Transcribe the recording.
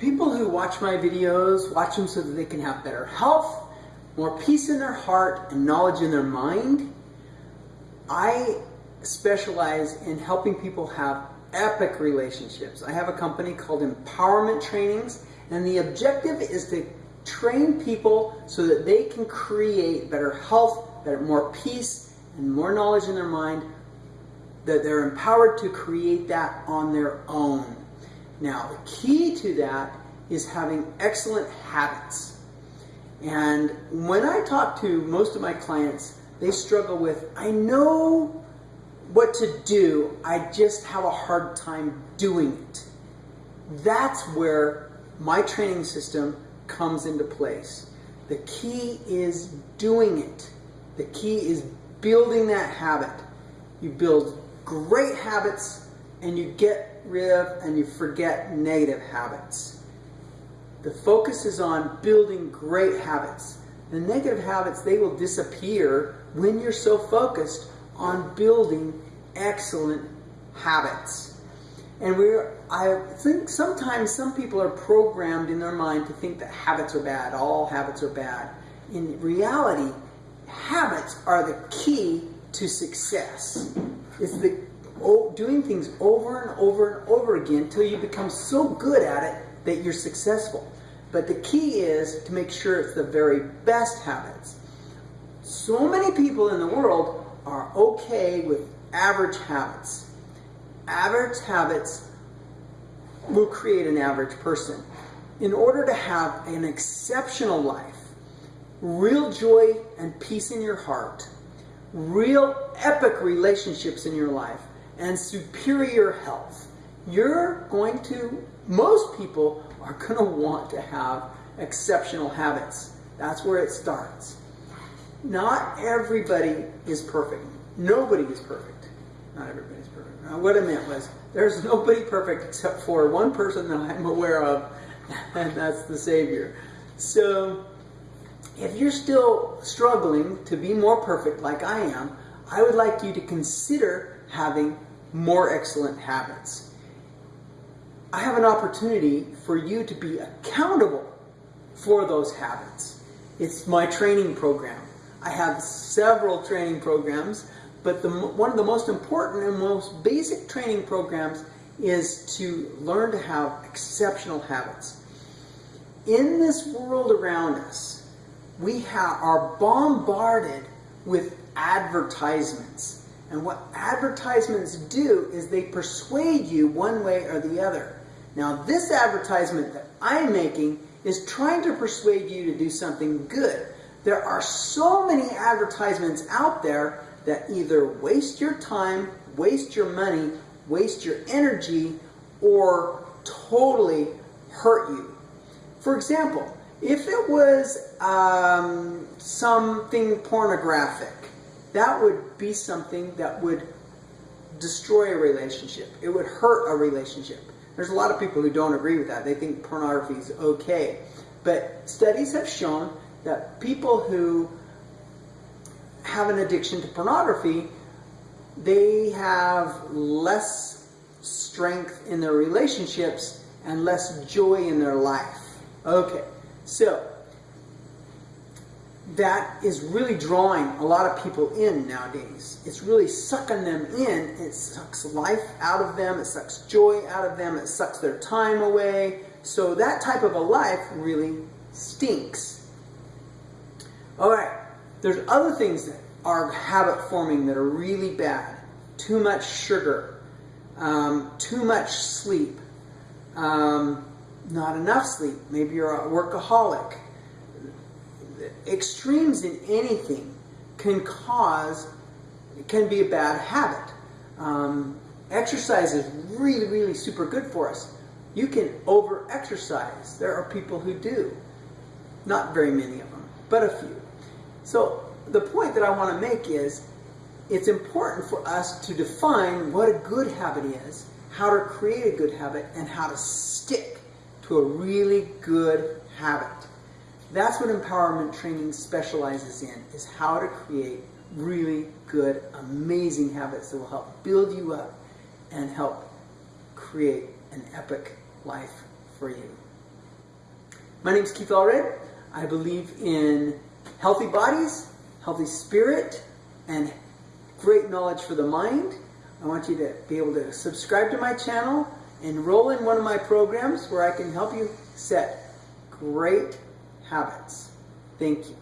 People who watch my videos watch them so that they can have better health, more peace in their heart, and knowledge in their mind. I specialize in helping people have epic relationships. I have a company called Empowerment Trainings, and the objective is to train people so that they can create better health, better, more peace, and more knowledge in their mind, that they're empowered to create that on their own. Now, the key to that is having excellent habits. And when I talk to most of my clients, they struggle with, I know what to do, I just have a hard time doing it. That's where my training system comes into place. The key is doing it. The key is building that habit. You build great habits and you get rid of and you forget negative habits. The focus is on building great habits. The negative habits, they will disappear when you're so focused on building excellent habits. And we're, I think sometimes some people are programmed in their mind to think that habits are bad, all habits are bad. In reality, habits are the key to success. It's the doing things over and over and over again until you become so good at it that you're successful. But the key is to make sure it's the very best habits. So many people in the world are okay with average habits. Average habits will create an average person. In order to have an exceptional life, real joy and peace in your heart, real epic relationships in your life, and superior health, you're going to, most people are going to want to have exceptional habits. That's where it starts. Not everybody is perfect. Nobody is perfect. Not everybody's perfect. Now, what I meant was, there's nobody perfect except for one person that I'm aware of, and that's the Savior. So, if you're still struggling to be more perfect like I am, I would like you to consider having more excellent habits. I have an opportunity for you to be accountable for those habits. It's my training program. I have several training programs but the, one of the most important and most basic training programs is to learn to have exceptional habits. In this world around us, we are bombarded with advertisements. And what advertisements do is they persuade you one way or the other. Now, this advertisement that I'm making is trying to persuade you to do something good. There are so many advertisements out there that either waste your time, waste your money, waste your energy, or totally hurt you. For example, if it was um, something pornographic, that would be something that would destroy a relationship. It would hurt a relationship. There's a lot of people who don't agree with that. They think pornography is okay. But studies have shown that people who have an addiction to pornography, they have less strength in their relationships and less joy in their life. Okay, so that is really drawing a lot of people in nowadays. It's really sucking them in. It sucks life out of them. It sucks joy out of them. It sucks their time away. So that type of a life really stinks. All right. There's other things that are habit forming that are really bad. Too much sugar, um, too much sleep, um, not enough sleep. Maybe you're a workaholic. Extremes in anything can cause, can be a bad habit. Um, exercise is really, really super good for us. You can over exercise. There are people who do. Not very many of them, but a few. So the point that I want to make is it's important for us to define what a good habit is, how to create a good habit, and how to stick to a really good habit. That's what empowerment training specializes in, is how to create really good, amazing habits that will help build you up and help create an epic life for you. My name is Keith Allred. I believe in healthy bodies, healthy spirit, and great knowledge for the mind. I want you to be able to subscribe to my channel, enroll in one of my programs where I can help you set great habits. Thank you.